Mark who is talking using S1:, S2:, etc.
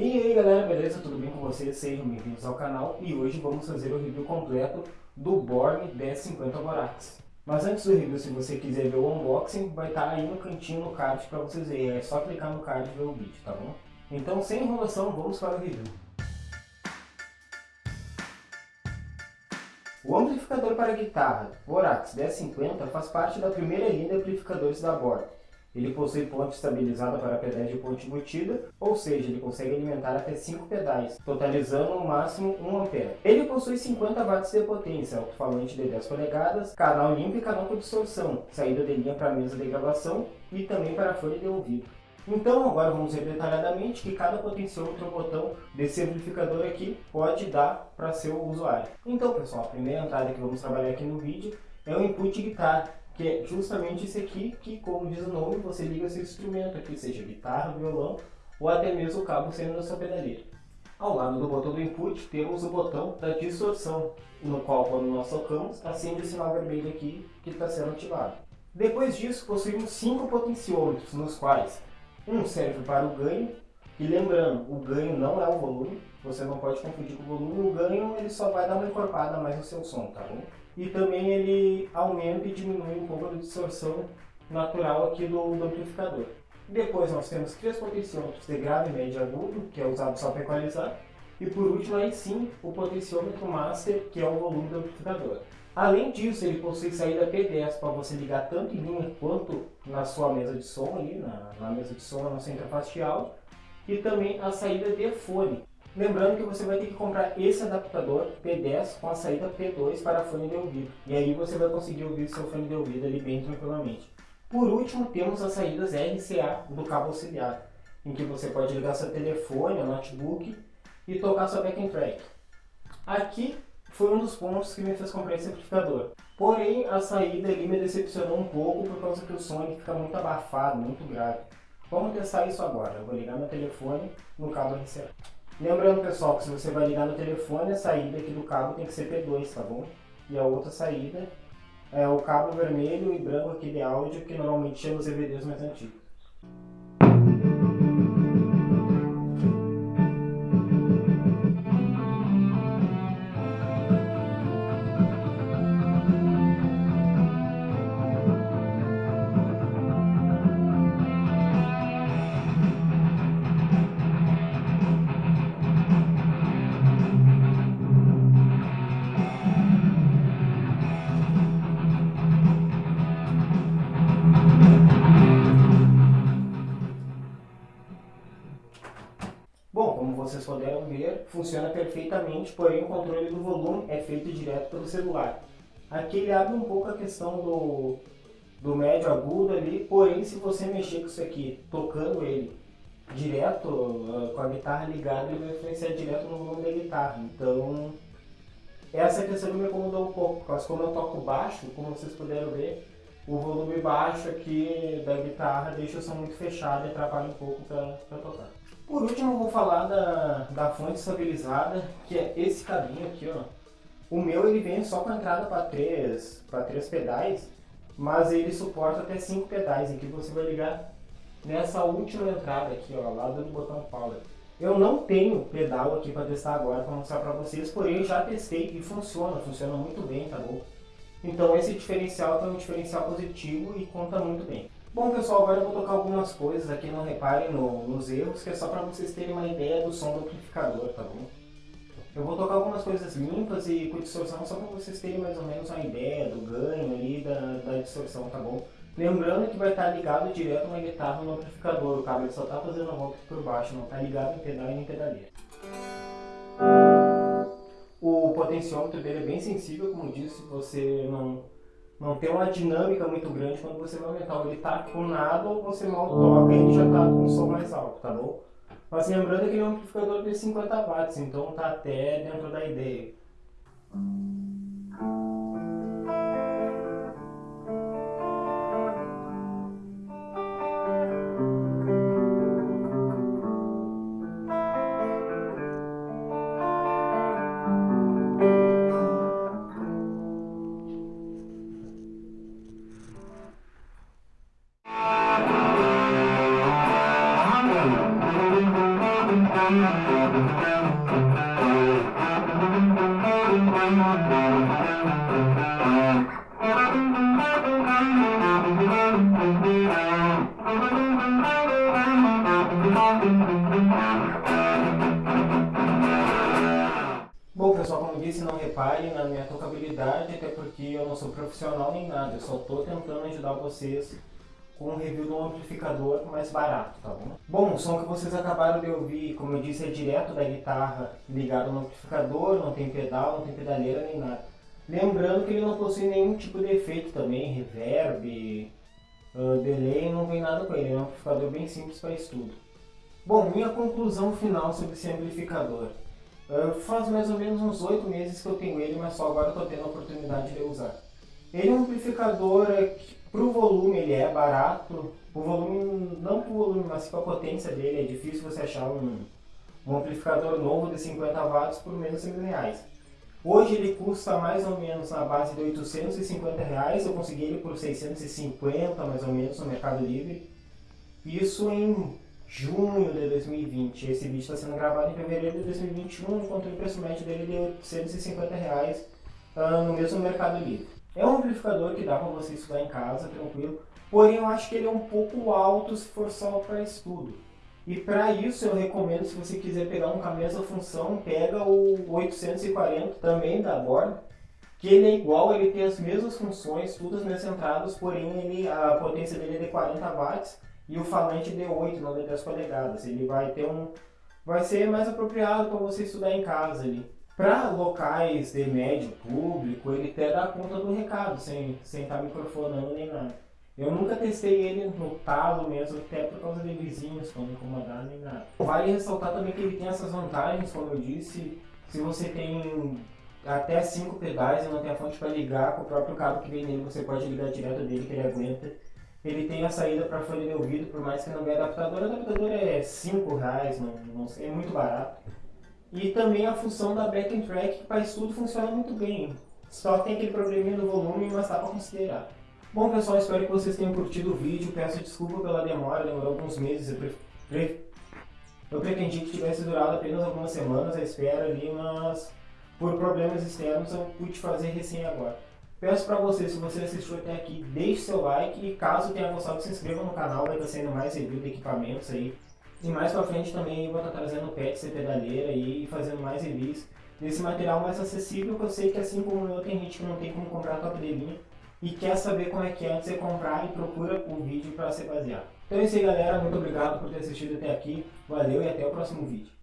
S1: E aí galera, beleza? Tudo bem com vocês? Sejam bem-vindos ao canal e hoje vamos fazer o review completo do Borg 1050 Borax. Mas antes do review, se você quiser ver o unboxing, vai estar aí no cantinho no card para vocês verem. É só clicar no card e ver o vídeo, tá bom? Então, sem enrolação, vamos para o review. O amplificador para guitarra Borax 1050 faz parte da primeira linha de amplificadores da Borg. Ele possui ponte estabilizada para pedais de ponte embutida, ou seja, ele consegue alimentar até 5 pedais, totalizando no máximo 1 A. Ele possui 50 watts de potência, alto-falante de 10 polegadas, canal limpo e canal com distorção, saída de linha para mesa de gravação e também para folha de ouvido. Então agora vamos ver detalhadamente que cada potenciômetro ou botão desse amplificador aqui pode dar para seu usuário. Então pessoal, a primeira entrada que vamos trabalhar aqui no vídeo é o input guitarra, que é justamente esse aqui, que como diz o nome, você liga seu instrumento aqui, seja guitarra, violão ou até mesmo o cabo saindo da sua pedaleira. Ao lado do botão do input temos o botão da distorção, no qual quando nós tocamos, acende o sinal vermelho aqui que está sendo ativado. Depois disso, possuímos cinco potenciômetros, nos quais um serve para o ganho, e lembrando, o ganho não é o volume, você não pode confundir com o volume, o ganho ele só vai dar uma encorpada mais no seu som, tá bom? E também ele aumenta e diminui um pouco a distorção natural aqui do, do amplificador. Depois nós temos três potenciômetros de grave, médio e agudo, que é usado só para equalizar. E por último, aí sim, o potenciômetro master, que é o volume do amplificador. Além disso, ele possui saída P10 para você ligar tanto em linha quanto na sua mesa de som, ali, na, na mesa de som, na nossa interface de áudio, e também a saída de fone. Lembrando que você vai ter que comprar esse adaptador P10 com a saída P2 para fone de ouvido. E aí você vai conseguir ouvir seu fone de ouvido ali bem tranquilamente. Por último, temos as saídas RCA do cabo auxiliar, em que você pode ligar seu telefone, notebook e tocar sua backing track. Aqui foi um dos pontos que me fez comprar esse amplificador. Porém, a saída ali me decepcionou um pouco por causa que o som fica muito abafado, muito grave. Vamos testar isso agora. Eu vou ligar meu telefone no cabo RCA. Lembrando, pessoal, que se você vai ligar no telefone, a saída aqui do cabo tem que ser P2, tá bom? E a outra saída é o cabo vermelho e branco aqui de áudio, que normalmente chama os DVDs mais antigos. Bom, como vocês puderam ver, funciona perfeitamente, porém o controle do volume é feito direto pelo celular. Aqui ele abre um pouco a questão do, do médio agudo ali, porém se você mexer com isso aqui, tocando ele direto, uh, com a guitarra ligada, ele vai influenciar direto no volume da guitarra. Então, essa questão me incomodou um pouco, porque como eu toco baixo, como vocês puderam ver, o volume baixo aqui da guitarra deixa o som muito fechado e atrapalha um pouco para tocar. Por último, eu vou falar da, da fonte estabilizada, que é esse cabinho aqui, ó. O meu ele vem só com entrada para três, para três pedais, mas ele suporta até cinco pedais, em que você vai ligar nessa última entrada aqui, ó, lá do botão power. Eu não tenho pedal aqui para testar agora, para mostrar para vocês, porém eu já testei e funciona, funciona muito bem, tá bom? Então esse diferencial é um diferencial positivo e conta muito bem. Bom pessoal, agora eu vou tocar algumas coisas aqui, não reparem no, nos erros, que é só para vocês terem uma ideia do som do amplificador, tá bom? Eu vou tocar algumas coisas limpas e com distorção só para vocês terem mais ou menos uma ideia do ganho ali, da, da distorção, tá bom? Lembrando que vai estar ligado direto na guitarra no amplificador, o cabo só está fazendo a volta por baixo, não está ligado em pedal e em pedaleira. O potenciômetro dele é bem sensível, como disse, você não não tem uma dinâmica muito grande quando você vai aumentar. Ele tá com nada ou você mal toca e ele já tá com um som mais alto, tá bom? Mas lembrando que ele é um amplificador de 50 watts, então tá até dentro da ideia. Bom pessoal, como disse, não reparem na minha tocabilidade, até porque eu não sou profissional nem nada, eu só estou tentando ajudar vocês com um review de um amplificador mais barato, tá bom? Bom, o som que vocês acabaram de ouvir, como eu disse, é direto da guitarra ligado no amplificador, não tem pedal, não tem pedaleira nem nada. Lembrando que ele não possui nenhum tipo de efeito também, reverb, uh, delay, não vem nada com ele, é um amplificador bem simples para estudo. Bom, minha conclusão final sobre esse amplificador. Uh, faz mais ou menos uns 8 meses que eu tenho ele, mas só agora estou tendo a oportunidade de usar. Ele é um amplificador que, para o volume, ele é barato. O volume, não para o volume, mas para a potência dele, é difícil você achar um, um amplificador novo de 50 watts por menos de mil reais. Hoje ele custa mais ou menos na base de 850 reais, eu consegui ele por 650 mais ou menos no Mercado Livre. Isso em junho de 2020. Esse vídeo está sendo gravado em fevereiro de 2021, enquanto o preço médio dele é de 850 reais uh, no mesmo Mercado Livre. É um amplificador que dá para você estudar em casa, tranquilo, porém eu acho que ele é um pouco alto se for só para estudo. E para isso eu recomendo, se você quiser pegar um com a mesma função, pega o 840 também da borda, que ele é igual, ele tem as mesmas funções, todas as entradas, porém ele, a potência dele é de 40 watts e o falante de 8, não de 10 polegadas. Ele vai ter um vai ser mais apropriado para você estudar em casa ali. Para locais de médio público, ele até dá conta do recado, sem estar tá microfonando nem nada. Eu nunca testei ele no talo mesmo, até por causa de vizinhos, para não incomodar nem nada. Vale ressaltar também que ele tem essas vantagens, como eu disse, se você tem até 5 pedais e não tem a fonte para ligar com o próprio cabo que vem nele, você pode ligar direto dele que ele aguenta ele tem a saída para folha de ouvido, por mais que não venha adaptador. O adaptador é 5 reais, não, não é muito barato. E também a função da back and track, que para estudo funciona muito bem. Só tem aquele probleminha do volume, mas dá para considerar. Bom pessoal, espero que vocês tenham curtido o vídeo. Peço desculpa pela demora, demorou alguns meses. Eu, pre... eu pretendi que tivesse durado apenas algumas semanas a espera ali, mas por problemas externos eu pude fazer recém agora. Peço para você, se você assistiu até aqui, deixe seu like e caso tenha gostado, se inscreva no canal, vai estar sendo mais review de equipamentos aí. E mais pra frente também vou estar trazendo pets e pedaleira e fazendo mais reviews desse material mais acessível, que eu sei que assim como eu, tem gente que não tem como comprar top de linha e quer saber como é que é antes de comprar e procura o vídeo para se basear. Então é isso aí galera, muito obrigado por ter assistido até aqui, valeu e até o próximo vídeo.